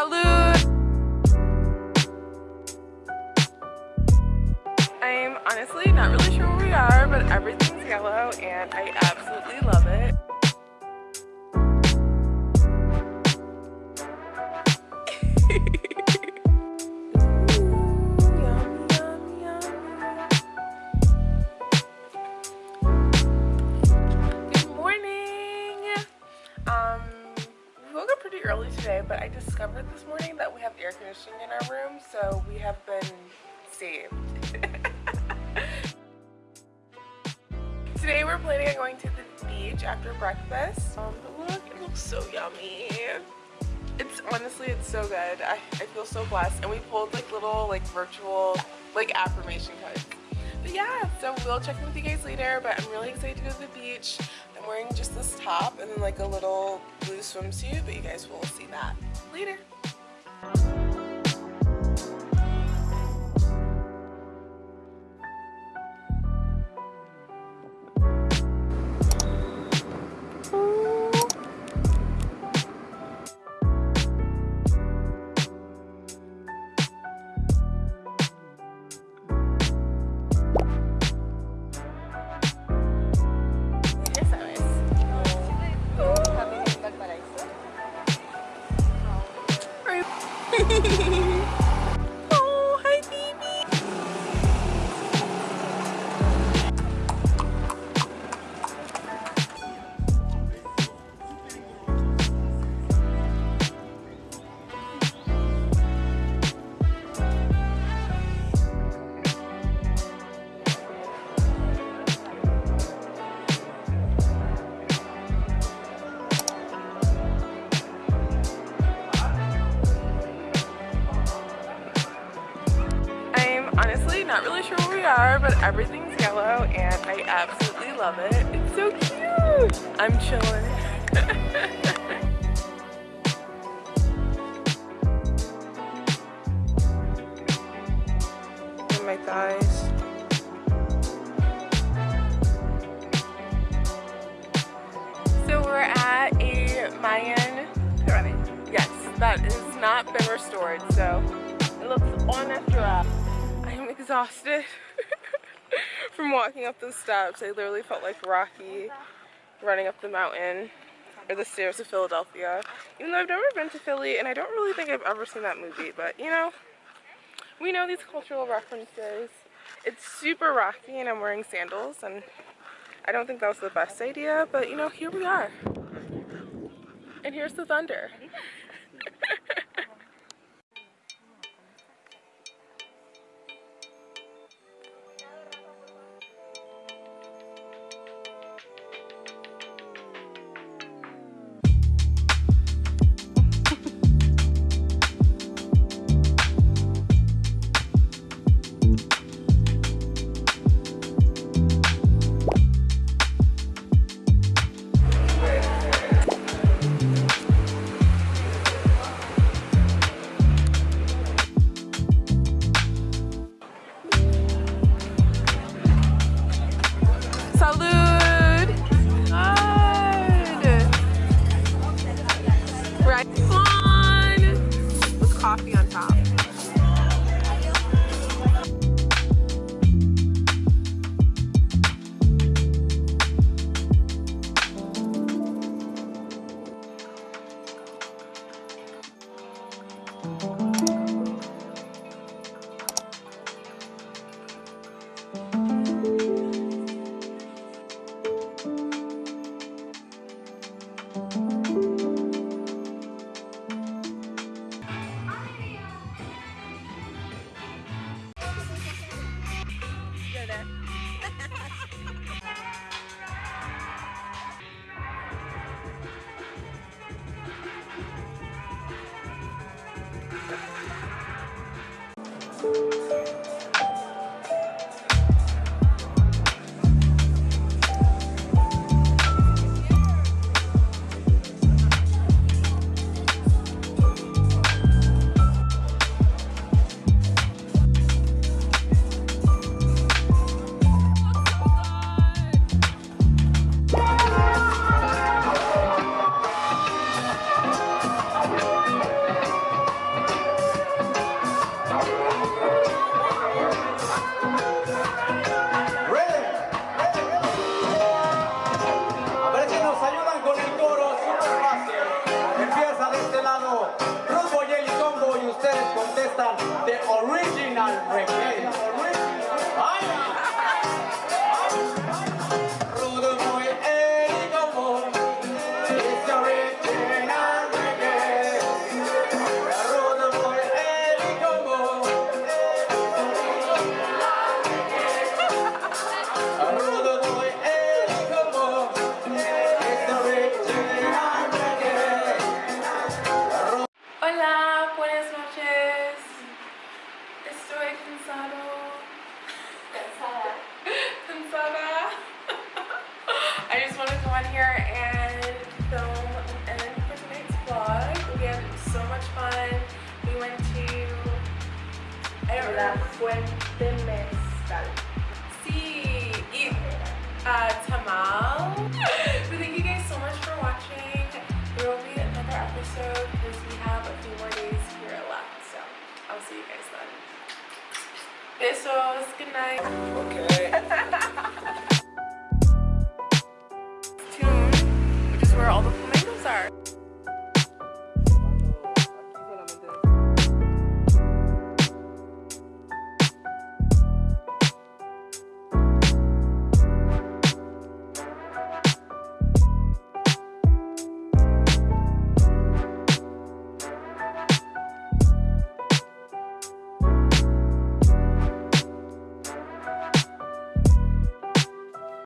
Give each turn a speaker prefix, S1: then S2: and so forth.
S1: Salud! I'm honestly not really sure where we are, but everything's yellow and I absolutely love it. But I discovered this morning that we have air conditioning in our room, so we have been saved. Today we're planning on going to the beach after breakfast. Um, look, it looks so yummy. It's honestly, it's so good. I, I feel so blessed. And we pulled like little like virtual like affirmation cards. But yeah, so we'll check in with you guys later, but I'm really excited to go to the beach. I'm wearing just this top and then like a little blue swimsuit, but you guys will see that later. Hehehehe but everything's yellow and I absolutely love it. It's so cute. I'm chilling. my thighs. So we're at a Mayan
S2: pyramid.
S1: Yes, that has not been restored, so it looks on after i am exhausted from walking up those steps. I literally felt like Rocky running up the mountain or the stairs of Philadelphia. Even though I've never been to Philly and I don't really think I've ever seen that movie, but you know, we know these cultural references. It's super rocky and I'm wearing sandals and I don't think that was the best idea, but you know, here we are. And here's the thunder. Estoy cansado. Cansada. Cansada. I just want to come on here and film an end for tonight's vlog. We had so much fun. We went to... I don't La Fuente Mezcal. Sí. Y uh, Tamal. so thank you guys so much for watching. There will be another episode because we have a few more days here left. So I'll see you guys then. Besos. Good night. Okay.